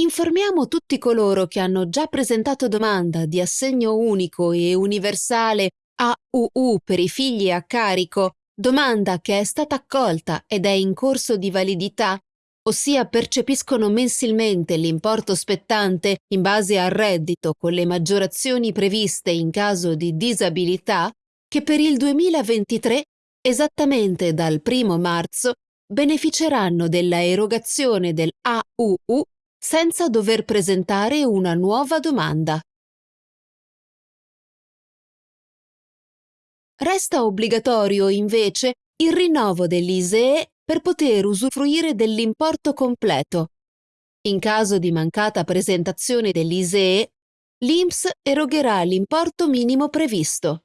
Informiamo tutti coloro che hanno già presentato domanda di assegno unico e universale AUU per i figli a carico, domanda che è stata accolta ed è in corso di validità, ossia percepiscono mensilmente l'importo spettante in base al reddito con le maggiorazioni previste in caso di disabilità, che per il 2023, esattamente dal 1 marzo, beneficeranno della erogazione del AUU senza dover presentare una nuova domanda. Resta obbligatorio, invece, il rinnovo dell'ISEE per poter usufruire dell'importo completo. In caso di mancata presentazione dell'ISEE, l'INPS erogherà l'importo minimo previsto.